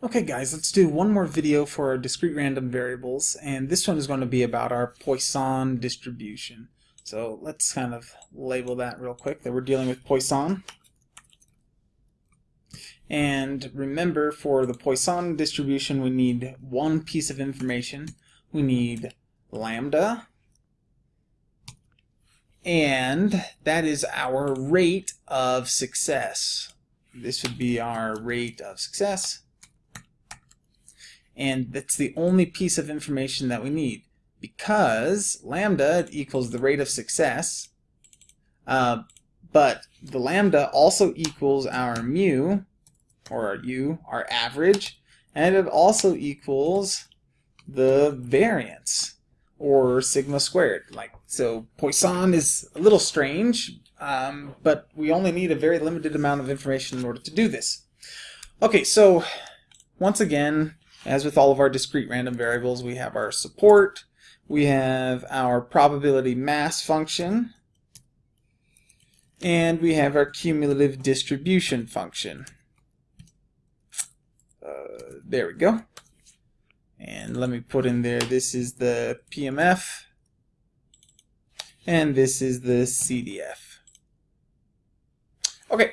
Okay guys, let's do one more video for our discrete random variables and this one is going to be about our Poisson distribution. So let's kind of label that real quick that we're dealing with Poisson. And remember for the Poisson distribution we need one piece of information. We need lambda and that is our rate of success. This would be our rate of success and that's the only piece of information that we need. Because lambda equals the rate of success uh, but the lambda also equals our mu or our u, our average and it also equals the variance or sigma squared. Like so Poisson is a little strange um, but we only need a very limited amount of information in order to do this. Okay so once again as with all of our discrete random variables, we have our support, we have our probability mass function, and we have our cumulative distribution function. Uh, there we go. And let me put in there, this is the PMF, and this is the CDF. Okay,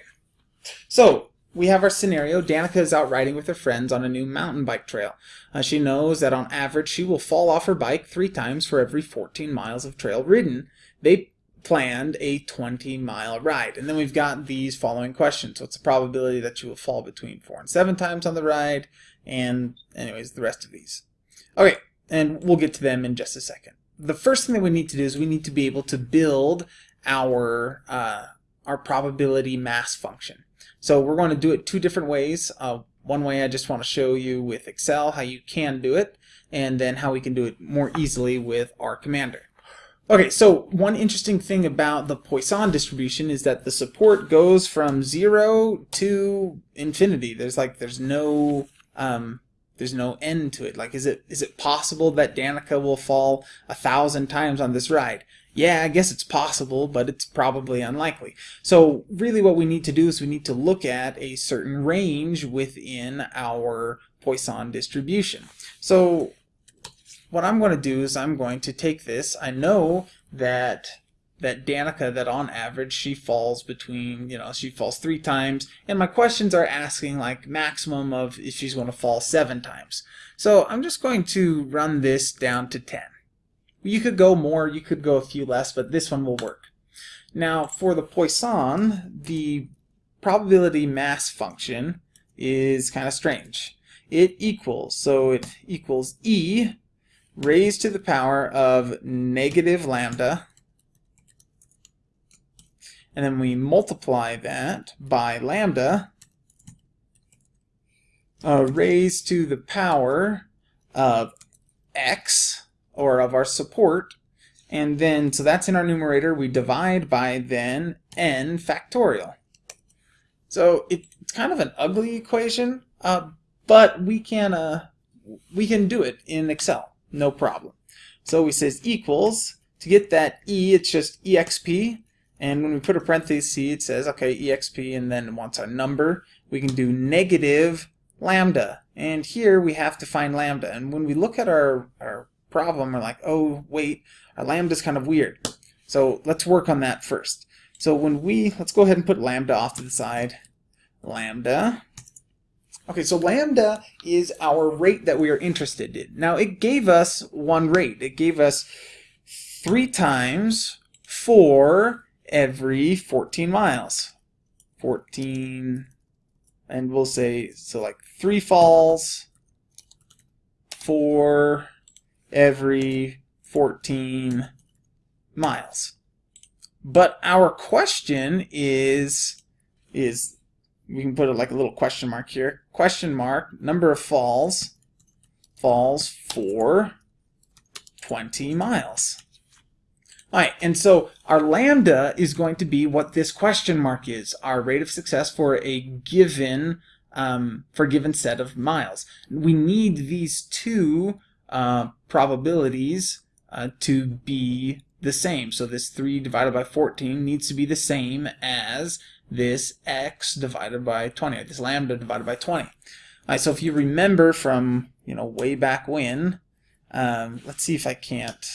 so we have our scenario. Danica is out riding with her friends on a new mountain bike trail. Uh, she knows that on average she will fall off her bike three times for every 14 miles of trail ridden. They planned a 20 mile ride. And then we've got these following questions. What's the probability that you will fall between four and seven times on the ride? And anyways, the rest of these. Okay, and we'll get to them in just a second. The first thing that we need to do is we need to be able to build our, uh, our probability mass function. So we're going to do it two different ways. Uh, one way I just want to show you with Excel how you can do it, and then how we can do it more easily with R Commander. Okay, so one interesting thing about the Poisson distribution is that the support goes from zero to infinity. There's like there's no um, there's no end to it. Like, is it is it possible that Danica will fall a thousand times on this ride? Yeah, I guess it's possible, but it's probably unlikely. So really what we need to do is we need to look at a certain range within our Poisson distribution. So what I'm going to do is I'm going to take this. I know that that Danica, that on average she falls between, you know, she falls three times, and my questions are asking like maximum of if she's going to fall seven times. So I'm just going to run this down to 10. You could go more, you could go a few less, but this one will work. Now, for the Poisson, the probability mass function is kind of strange. It equals, so it equals e raised to the power of negative lambda, and then we multiply that by lambda uh, raised to the power of x or of our support. And then, so that's in our numerator. We divide by then n factorial. So it, it's kind of an ugly equation, uh, but we can uh, we can do it in Excel, no problem. So we says equals to get that e, it's just exp, and when we put a parenthesis, it says okay exp, and then wants our number, we can do negative lambda, and here we have to find lambda. And when we look at our our problem, we're like, oh, wait, our lambda is kind of weird. So let's work on that first. So when we, let's go ahead and put lambda off to the side. Lambda. Okay, so lambda is our rate that we are interested in. Now it gave us one rate. It gave us three times for every 14 miles. 14, and we'll say, so like three falls, for every 14 miles. But our question is, is we can put it like a little question mark here. Question mark, number of falls, falls for 20 miles. Alright, and so our lambda is going to be what this question mark is, our rate of success for a given um, for a given set of miles. We need these two uh, probabilities uh, to be the same. So this 3 divided by 14 needs to be the same as this x divided by 20, or this lambda divided by 20. All right, so if you remember from you know way back when, um, let's see if I can't.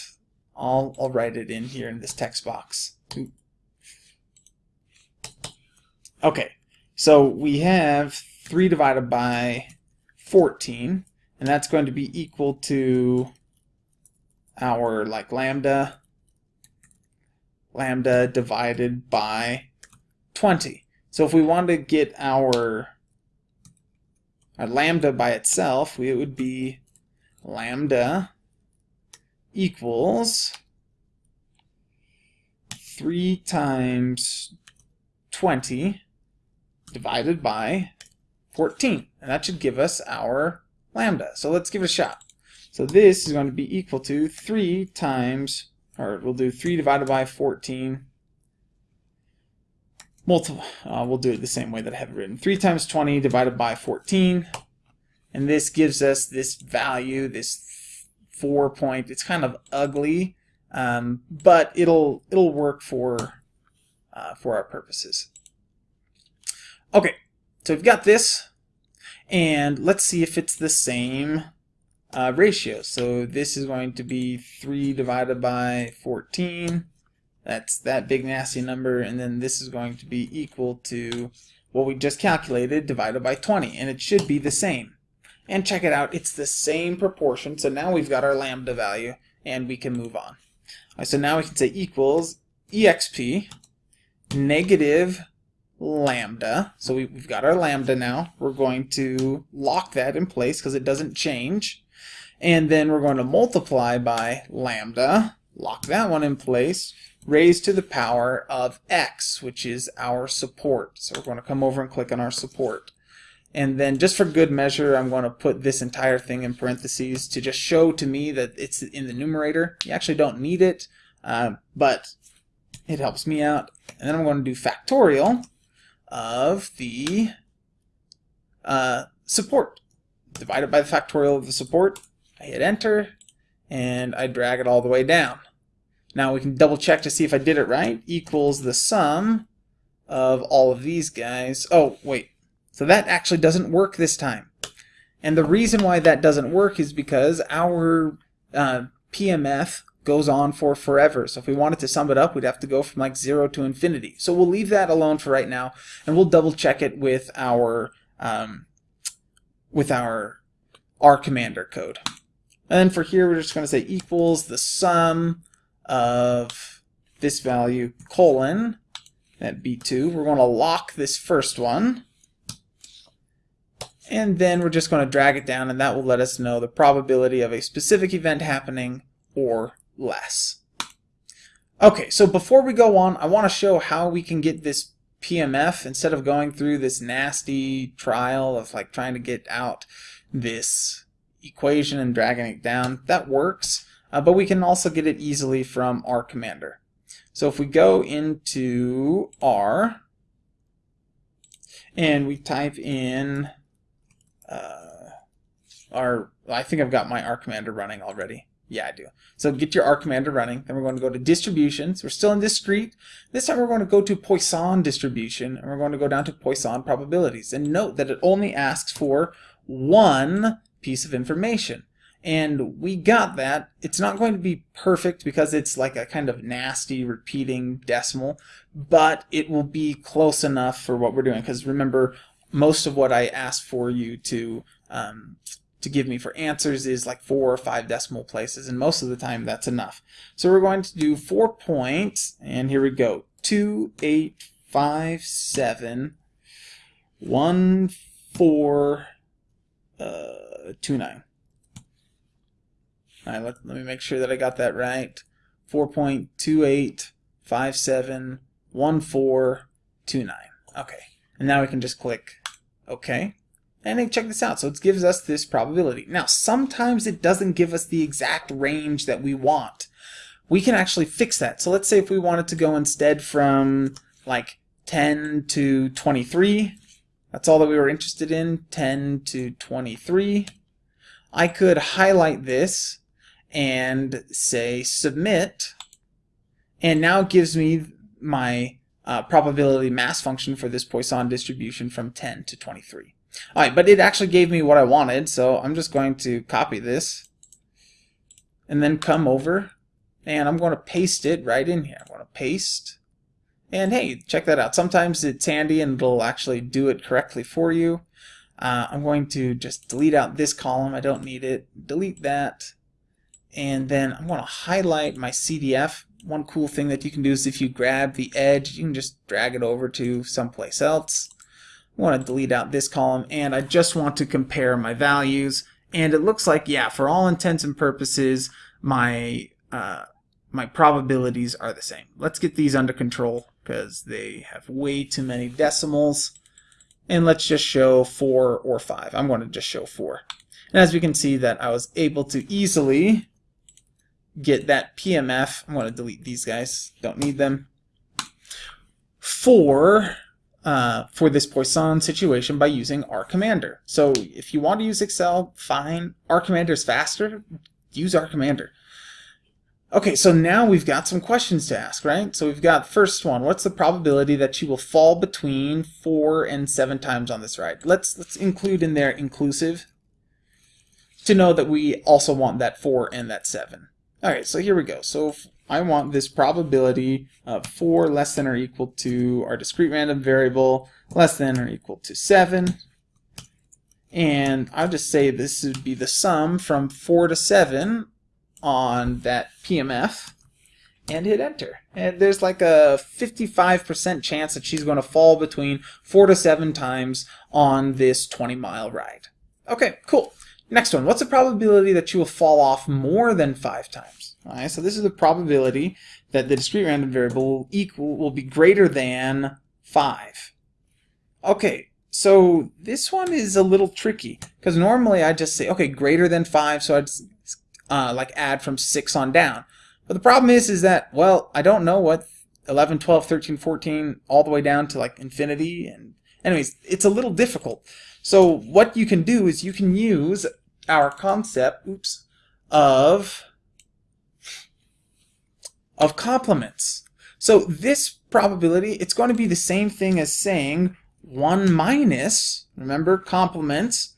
I'll I'll write it in here in this text box. Okay, so we have 3 divided by 14, and that's going to be equal to our like lambda lambda divided by 20. So if we want to get our, our lambda by itself, it would be lambda equals 3 times 20 divided by 14. And that should give us our lambda. So let's give it a shot. So this is going to be equal to 3 times, or we'll do 3 divided by 14 multiple, uh, we'll do it the same way that I have it written. 3 times 20 divided by 14. And this gives us this value, this 4 point. It's kind of ugly, um, but it'll it'll work for uh, for our purposes. Okay, so we've got this, and let's see if it's the same uh, ratio. So this is going to be 3 divided by 14. That's that big nasty number, and then this is going to be equal to what we just calculated divided by 20, and it should be the same. And check it out, it's the same proportion, so now we've got our lambda value, and we can move on. Right, so now we can say equals exp negative lambda. So we, have got our lambda now. We're going to lock that in place because it doesn't change. And then we're going to multiply by lambda, lock that one in place, raised to the power of x, which is our support. So we're going to come over and click on our support. And then just for good measure, I'm going to put this entire thing in parentheses to just show to me that it's in the numerator. You actually don't need it, uh, but it helps me out. And then I'm going to do factorial of the uh, support. Divided by the factorial of the support. I hit enter, and I drag it all the way down. Now we can double check to see if I did it right. Equals the sum of all of these guys. Oh, wait. So that actually doesn't work this time. And the reason why that doesn't work is because our uh, PMF goes on for forever. So if we wanted to sum it up, we'd have to go from like 0 to infinity. So we'll leave that alone for right now, and we'll double check it with our um, with our R commander code. And then for here, we're just going to say equals the sum of this value colon at B2. We're going to lock this first one. And then we're just going to drag it down and that will let us know the probability of a specific event happening or less. Okay, so before we go on, I want to show how we can get this PMF instead of going through this nasty trial of like trying to get out this equation and dragging it down. That works uh, but we can also get it easily from R commander. So if we go into R and we type in uh, our, I think I've got my R commander running already. Yeah, I do. So get your R commander running. Then we're going to go to distributions. We're still in discrete. This time we're going to go to Poisson distribution and we're going to go down to Poisson probabilities. And note that it only asks for one piece of information and we got that. It's not going to be perfect because it's like a kind of nasty repeating decimal, but it will be close enough for what we're doing. Because remember, most of what I asked for you to um, to give me for answers is like four or five decimal places, and most of the time that's enough. So we're going to do four points, and here we go: two, eight, five, seven, one, four, uh, two, nine. All right, let, let me make sure that I got that right. 4.28571429. Okay, and now we can just click OK. And check this out. So it gives us this probability. Now, sometimes it doesn't give us the exact range that we want. We can actually fix that. So let's say if we wanted to go instead from like 10 to 23, that's all that we were interested in, 10 to 23. I could highlight this and say submit and now it gives me my uh, probability mass function for this Poisson distribution from 10 to 23. Alright, but it actually gave me what I wanted, so I'm just going to copy this and then come over and I'm going to paste it right in here. I'm going to paste and hey, check that out. Sometimes it's handy and it'll actually do it correctly for you. Uh, I'm going to just delete out this column. I don't need it. Delete that. And then I'm going to highlight my CDF. One cool thing that you can do is if you grab the edge, you can just drag it over to someplace else. I want to delete out this column and I just want to compare my values and it looks like yeah for all intents and purposes my uh, my probabilities are the same. Let's get these under control because they have way too many decimals. And let's just show 4 or 5. I'm going to just show 4. And as we can see that I was able to easily get that PMF. I'm going to delete these guys. Don't need them. For uh, for this Poisson situation by using R Commander. So if you want to use Excel, fine. R Commander is faster. Use R Commander. Okay, so now we've got some questions to ask, right? So we've got first one, what's the probability that you will fall between four and seven times on this ride? Let's let's include in there inclusive to know that we also want that four and that seven. All right, so here we go. So I want this probability of four less than or equal to our discrete random variable less than or equal to seven. And I'll just say this would be the sum from four to seven on that PMF and hit enter. And there's like a 55% chance that she's going to fall between four to seven times on this 20 mile ride. Okay, cool. Next one, what's the probability that you will fall off more than five times? All right, so this is the probability that the discrete random variable will equal will be greater than five. Okay, so this one is a little tricky because normally I just say, okay, greater than five, so I'd uh, like add from 6 on down. But the problem is, is that, well, I don't know what 11, 12, 13, 14, all the way down to like infinity. And anyways, it's a little difficult. So what you can do is you can use our concept, oops, of, of complements. So this probability, it's going to be the same thing as saying 1 minus, remember, complements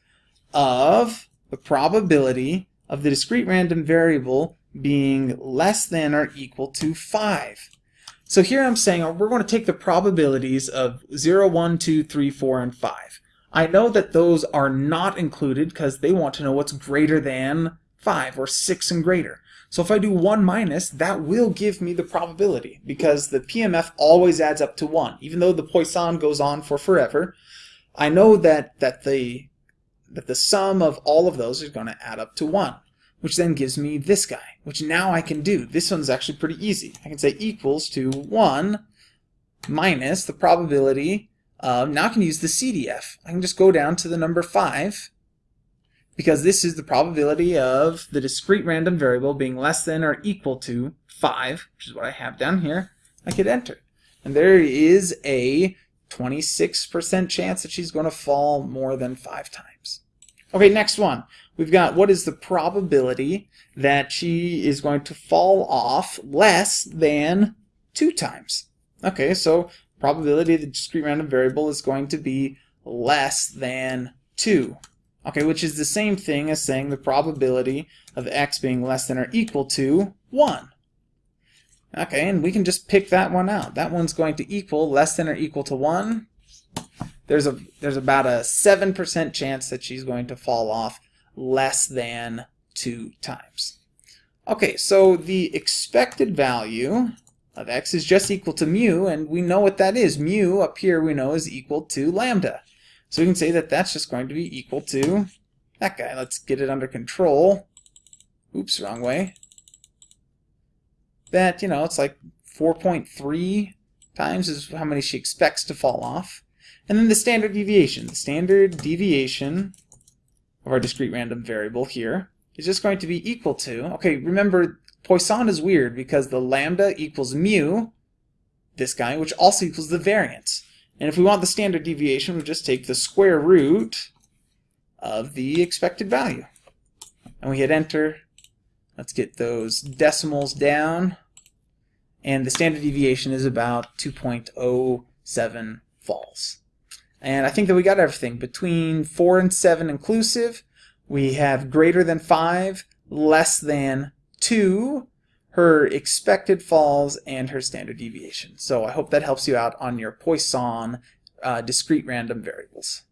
of the probability of the discrete random variable being less than or equal to 5. So here I'm saying oh, we're going to take the probabilities of 0, 1, 2, 3, 4, and 5. I know that those are not included because they want to know what's greater than 5 or 6 and greater. So if I do 1 minus, that will give me the probability because the PMF always adds up to 1. Even though the Poisson goes on for forever, I know that, that the that the sum of all of those is going to add up to 1, which then gives me this guy, which now I can do. This one's actually pretty easy. I can say equals to 1 minus the probability now I can use the CDF. I can just go down to the number 5, because this is the probability of the discrete random variable being less than or equal to 5, which is what I have down here. I could enter. And there is a 26% chance that she's going to fall more than 5 times. Okay, next one. We've got what is the probability that she is going to fall off less than 2 times. Okay, so probability the discrete random variable is going to be less than 2. Okay, which is the same thing as saying the probability of x being less than or equal to 1. Okay, and we can just pick that one out. That one's going to equal less than or equal to 1 there's a there's about a 7% chance that she's going to fall off less than two times. Okay, so the expected value of x is just equal to mu, and we know what that is. Mu up here we know is equal to lambda. So we can say that that's just going to be equal to that guy. Let's get it under control. Oops, wrong way. That, you know, it's like 4.3 times is how many she expects to fall off. And then the standard deviation. The standard deviation of our discrete random variable here is just going to be equal to, okay, remember Poisson is weird because the lambda equals mu, this guy, which also equals the variance. And if we want the standard deviation, we just take the square root of the expected value. And we hit enter. Let's get those decimals down. And the standard deviation is about 2.07 falls. And I think that we got everything. Between 4 and 7 inclusive, we have greater than 5, less than 2, her expected falls, and her standard deviation. So I hope that helps you out on your Poisson uh, discrete random variables.